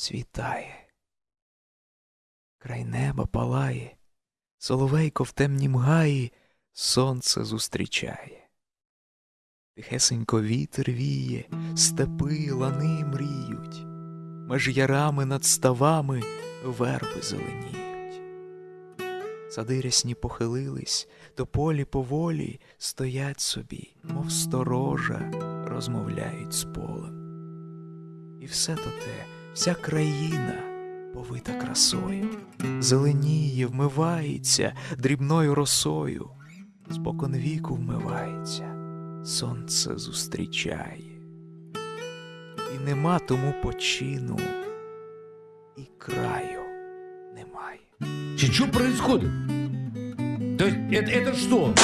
світає. Край неба палає, соловейко в темнім гаї сонце зустрічає. Тихесенько вітер віє, степи, лани мріють, меж ярами над ставами верби зеленіють. Сади рясні похилились, то полі поволі стоять собі, мов сторожа, розмовляють з полем. І все то те, вся країна повита красою, зеленіє, вмивається дрібною росою, спокон віку вмивається, сонце зустрічає, і нема тому почину, і краю немає. Что происходит? То есть это, это что?